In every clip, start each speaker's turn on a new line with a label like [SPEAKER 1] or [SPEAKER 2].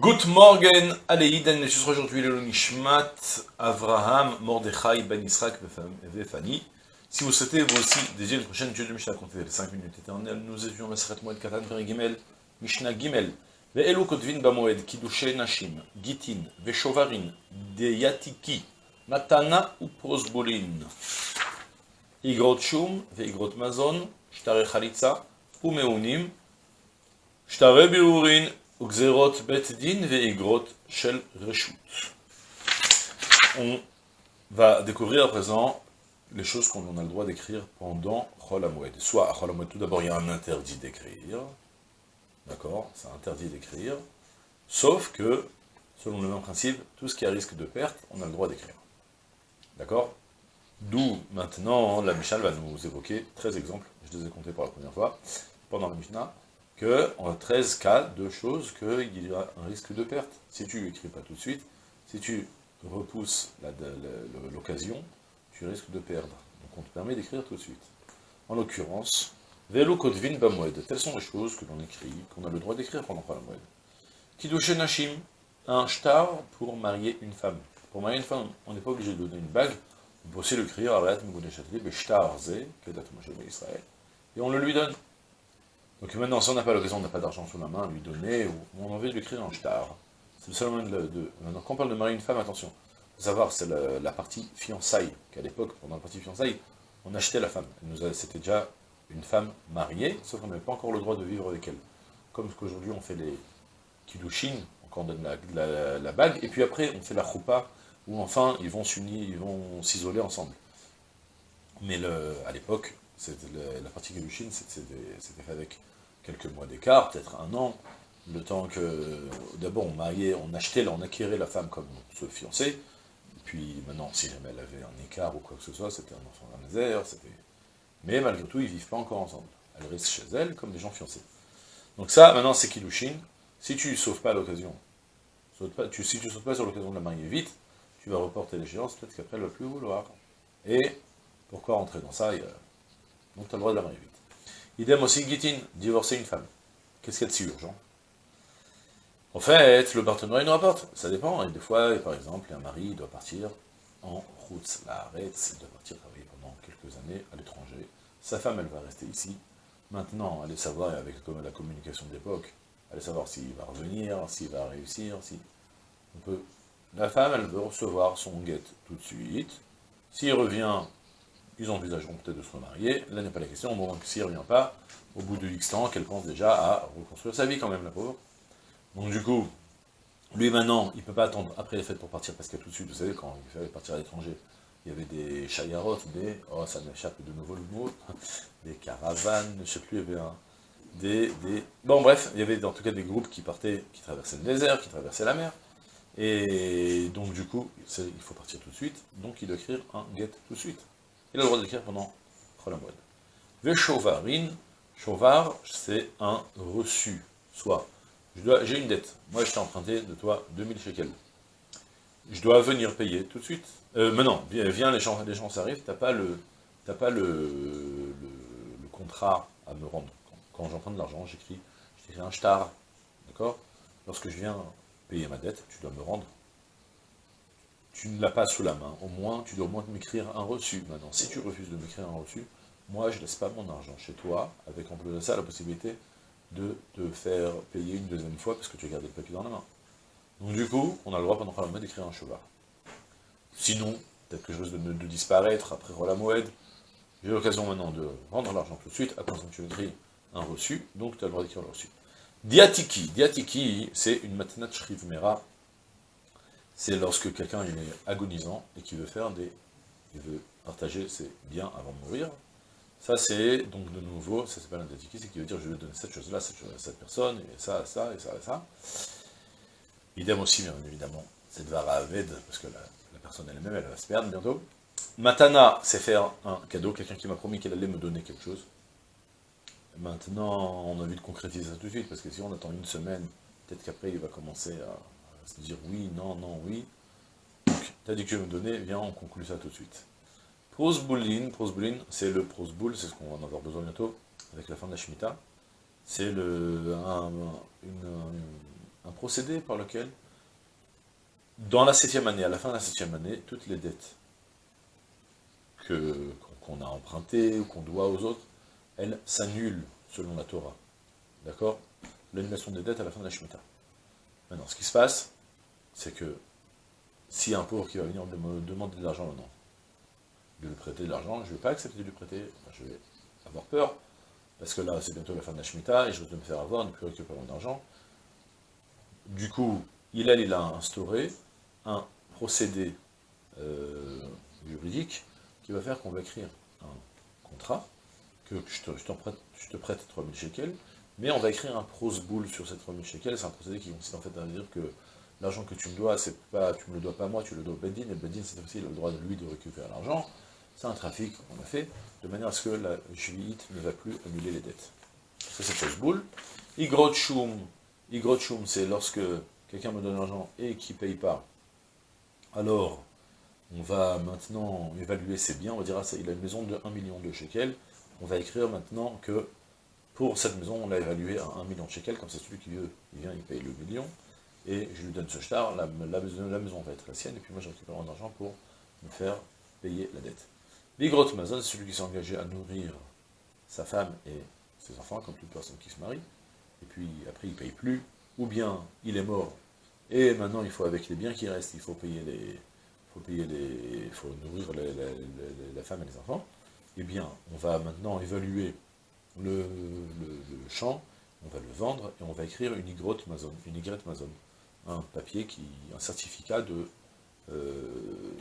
[SPEAKER 1] Good morgen, Aleïden, je serai aujourd'hui le Nishmat, Avraham, Mordechai, Ben Israq, Vefani. Si vous souhaitez, vous aussi, dédier une prochaine Dieu de Mishnah, compter les 5 minutes éternelles, nous étions Maseret Moed Katan, Gimel, Mishnah Gimel. Ve'elu kotvin bamoed, kidushe nashim, gitin, ve'shovarin, deyatiki, matana ou prosbolin. Igrot shum, ve'igrot mazon, shtare chalitza, umeunim, shtare biurin, on va découvrir à présent les choses qu'on a le droit d'écrire pendant Chol Soit à tout d'abord, il y a un interdit d'écrire. D'accord? C'est interdit d'écrire. Sauf que, selon le même principe, tout ce qui a risque de perte, on a le droit d'écrire. D'accord? D'où, maintenant, la Mishnah va nous évoquer 13 exemples. Je les ai comptés pour la première fois, pendant la Mishnah qu'on a 13 cas de choses qu'il y a un risque de perte. Si tu n'écris pas tout de suite, si tu repousses l'occasion, tu risques de perdre. Donc on te permet d'écrire tout de suite. En l'occurrence, Velo Kodvin Bamwed, telles sont les choses que l'on écrit, qu'on a le droit d'écrire pendant la Moed. Kidushe Nashim, un shtar pour marier une femme. Pour marier une femme, on n'est pas obligé de donner une bague, on peut aussi l'écrire, et on le lui donne. Donc maintenant, si on n'a pas l'occasion, on n'a pas d'argent sous la main, lui donner, ou on a envie de l'écrire en shtar. C'est le seul moyen de, Maintenant, quand on parle de marier une femme, attention, savoir, c'est la, partie fiançailles, qu'à l'époque, pendant la partie fiançailles, on achetait la femme. C'était déjà une femme mariée, sauf qu'on n'avait pas encore le droit de vivre avec elle. Comme ce qu'aujourd'hui on fait les kidushin, on donne la, bague, et puis après on fait la choupa, où enfin ils vont s'unir, ils vont s'isoler ensemble. Mais le, à l'époque, la partie kidushin, c'était fait avec quelques mois d'écart, peut-être un an, le temps que, d'abord on mariait, on achetait, on acquérait la femme comme se fiançait, puis maintenant, si jamais elle avait un écart ou quoi que ce soit, c'était un enfant d'un misère, c'était... Mais malgré tout, ils vivent pas encore ensemble. Elle reste chez elle comme des gens fiancés. Donc ça, maintenant, c'est Kilushin. Si tu ne sauves pas l'occasion, si tu ne sautes pas sur l'occasion de la marier vite, tu vas reporter l'échéance, peut-être qu'après elle ne va plus vouloir. Et pourquoi rentrer dans ça? Donc tu as le droit de la marier vite. Idem aussi, Gitin, divorcer une femme. Qu'est-ce qu'il y a de si urgent? En fait, le partenaire, il nous rapporte. Ça dépend. Et des fois, par exemple, un mari doit partir en route. La arrête, il doit partir travailler pendant quelques années à l'étranger. Sa femme, elle va rester ici. Maintenant, allez savoir, avec la communication d'époque, allez savoir s'il va revenir, s'il va réussir, si... On peut... La femme, elle veut recevoir son guette tout de suite. S'il revient ils envisageront peut-être de se remarier, là n'est pas la question, bon, s'il ne revient pas, au bout de X temps, qu'elle pense déjà à reconstruire sa vie quand même, la pauvre. Donc du coup, lui maintenant, il ne peut pas attendre après les fêtes pour partir, parce que tout de suite, vous savez, quand il fallait partir à l'étranger, il y avait des chayarotes, des, oh ça m'échappe de nouveau le mot, des caravanes, je ne sais plus, il y avait un, des, des, bon bref, il y avait en tout cas des groupes qui partaient, qui traversaient le désert, qui traversaient la mer, et donc du coup, il faut partir tout de suite, donc il doit écrire un get tout de suite il a le droit d'écrire pendant Cholamoued. Veshovarin, Shovar, c'est un reçu. Soit, j'ai une dette, moi je t'ai emprunté de toi 2000 shekels. Je dois venir payer tout de suite. Euh, maintenant, viens, les gens, les gens s'arrivent, t'as pas le pas le, le, contrat à me rendre. Quand, j'emprunte de l'argent, j'écris un shtar, d'accord? Lorsque je viens payer ma dette, tu dois me rendre tu ne l'as pas sous la main, au moins, tu dois au moins m'écrire un reçu. Maintenant, si tu refuses de m'écrire un reçu, moi, je ne laisse pas mon argent chez toi, avec en plus de ça la possibilité de te faire payer une deuxième fois, parce que tu as gardé le papier dans la main. Donc du coup, on a le droit pendant la d'écrire un cheval. Sinon, peut-être que je risque de, disparaître après Moed, j'ai l'occasion maintenant de rendre l'argent tout de suite, à condition que tu écris un reçu, donc tu as le droit d'écrire le reçu. Diatiki, Diatiki, c'est une matinat mera c'est lorsque quelqu'un est agonisant et qui veut faire des... il veut partager ses biens avant de mourir. Ça c'est, donc de nouveau, ça s'appelle un dédiqué, c'est qui veut dire je vais donner cette chose-là, cette, chose à cette personne, et ça, ça, et ça, et ça. Idem aussi, bien évidemment, c'est de Aved, parce que la, personne elle-même, elle va se perdre bientôt. Matana, c'est faire un cadeau, quelqu'un qui m'a promis qu'elle allait me donner quelque chose. Maintenant, on a envie de concrétiser ça tout de suite, parce que si on attend une semaine, peut-être qu'après il va commencer à se dire oui, non, non, oui. Donc, tu as dit que je vais me donner, viens, on conclut ça tout de suite. Prosboulin, prosboulin, c'est le prosboul, c'est ce qu'on va en avoir besoin bientôt, avec la fin de la Shemitah. C'est le, un, un procédé par lequel, dans la septième année, à la fin de la septième année, toutes les dettes qu'on a empruntées ou qu'on doit aux autres, elles s'annulent selon la Torah. D'accord? L'annulation des dettes à la fin de la Shemitah. Maintenant, ce qui se passe, c'est que si un pauvre qui va venir me demander de l'argent maintenant, de lui prêter de l'argent, je ne vais pas accepter de lui prêter, je vais avoir peur, parce que là, c'est bientôt la fin de la Shemitah, et je vais me faire avoir, ne plus récupérer mon argent. Du coup, il a, a instauré un procédé euh, juridique qui va faire qu'on va écrire un contrat, que je te, prête, je te prête 3000 shekels, mais on va écrire un boule sur cette 3000 shekels, c'est un procédé qui consiste en fait à dire que l'argent que tu me dois, c'est pas, tu me le dois pas à moi, tu le dois au Bedin, et Bedin, c'est aussi, le droit de lui de récupérer l'argent, c'est un trafic qu'on a fait, de manière à ce que la juilite ne va plus annuler les dettes. Ça, c'est Posboul. Igrot Shum, c'est lorsque quelqu'un me donne l'argent et qui ne paye pas. Alors, on va maintenant évaluer ses biens, on va dire, ah, il a une maison de 1 million de shekels, on va écrire maintenant que pour cette maison, on l'a évalué à 1 million de shekels, comme ça celui qui veut, il vient, il paye le million, et je lui donne ce shtar, la, la, maison va être la sienne, et puis moi récupère mon argent pour me faire payer la dette. Bigrot Mazon, celui qui s'est engagé à nourrir sa femme et ses enfants, comme toute personne qui se marie, et puis après il ne paye plus, ou bien il est mort, et maintenant il faut, avec les biens qui restent, il faut payer les, faut payer les, faut nourrir la femme et les enfants, eh bien, on va maintenant évaluer le, champ, on va le vendre, et on va écrire une Y Mazon, une Y Mazon, un papier, qui, un certificat de, euh,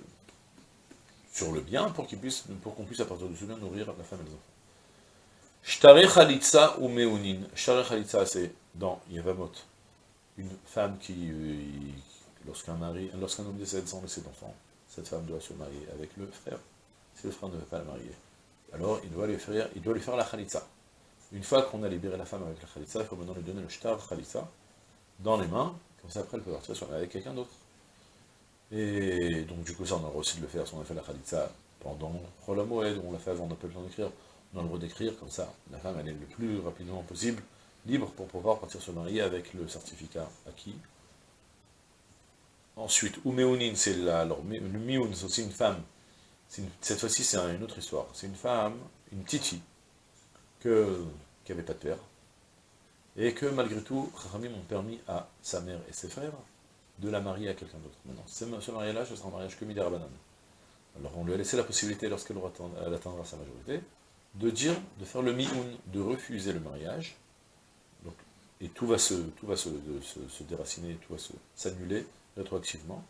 [SPEAKER 1] sur le bien, pour qu'on puisse, qu'on puisse à partir de ce bien nourrir la femme et les enfants. Shtare Khalitsa ou Meunin. Shtare Khalitsa, c'est dans Yavamot, une femme qui, euh, lorsqu'un mari, lorsqu'un homme décède sans laisser d'enfant, cette femme doit se marier avec le frère. Si le frère ne veut pas la marier, alors il doit lui faire, il doit lui faire la Khalitsa. Une fois qu'on a libéré la femme avec la Khalitsa, il faut maintenant lui donner le Shtar Khalitsa dans les mains, comme ça après elle peut partir avec quelqu'un d'autre. Et donc du coup ça on a le droit aussi de le faire si on a fait la Khalitsa pendant Rola Moed, on l'a fait avant, on n'a pas le temps d'écrire, on a le droit d'écrire, comme ça la femme elle est le plus rapidement possible libre pour pouvoir partir se marier avec le certificat acquis. Ensuite, Umeunin, c'est la, alors Mioun, c'est aussi une femme, cette fois-ci c'est une autre histoire, c'est une femme, une fille, que, qui n'avait pas de père, et que malgré tout, Rami ont permis à sa mère et ses frères de la marier à quelqu'un d'autre. Maintenant, ce mariage-là, ce sera un mariage que Midera Alors on lui a laissé la possibilité, lorsqu'elle atteindra sa majorité, de dire, de faire le mioun, de refuser le mariage, donc, et tout va se, tout va se, déraciner, tout va s'annuler rétroactivement,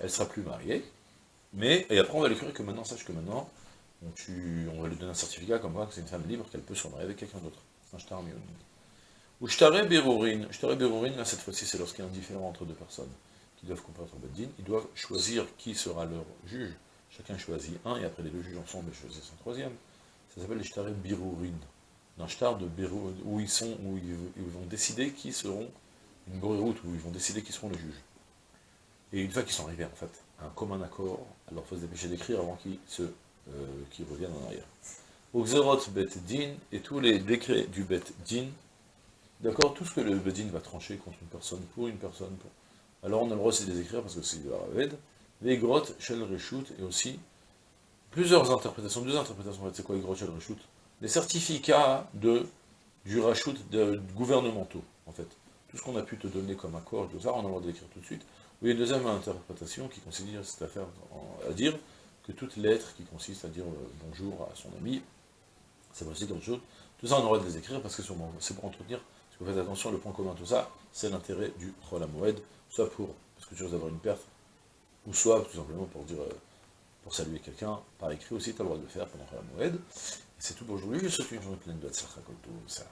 [SPEAKER 1] elle sera plus mariée, mais, et après on va lui écrire que maintenant, sache que maintenant, on, va lui donner un certificat comme quoi que c'est une femme libre, qu'elle peut se marier avec quelqu'un d'autre. Un shtar mioun. Ou shtare berurin, shtare berurin, là cette fois-ci c'est lorsqu'il y a un différent entre deux personnes qui doivent comparaître au Beddin, ils doivent choisir qui sera leur juge. Chacun choisit un, et après les deux juges ensemble choisissent un troisième. Ça s'appelle les shtare birurin. Un shtar de où ils sont, où ils, vont décider qui seront une route, où ils vont décider qui seront les juges. Et une fois qu'ils sont arrivés en fait à un commun accord, alors il faut se dépêcher d'écrire avant qu'ils euh, reviennent en arrière. Au Xerot Bet Din, et tous les décrets du Bet Din, D'accord Tout ce que le Bedin va trancher contre une personne, pour une personne, pour... alors on a le droit aussi de les écrire parce que c'est de Raved. Les grottes, Shel Reshut, et aussi plusieurs interprétations, deux interprétations, en fait, c'est quoi les grottes, Shel Les certificats de, du de, gouvernementaux, en fait. Tout ce qu'on a pu te donner comme accord, tout ça, on a le droit d'écrire tout de suite. Oui, une deuxième interprétation qui considère cette affaire à dire que toute lettre qui consiste à dire euh, bonjour à son ami, c'est aussi quelque chose. Tout ça, on a le droit de les écrire parce que c'est pour entretenir vous faites attention, le point commun tout ça, c'est l'intérêt du Moed, soit pour, parce que tu risques d'avoir une perte, ou soit tout simplement pour dire, euh, pour saluer quelqu'un, par écrit aussi, tu as le droit de le faire pendant Moed. C'est tout pour aujourd'hui, je souhaite une journée pleine de tout ça.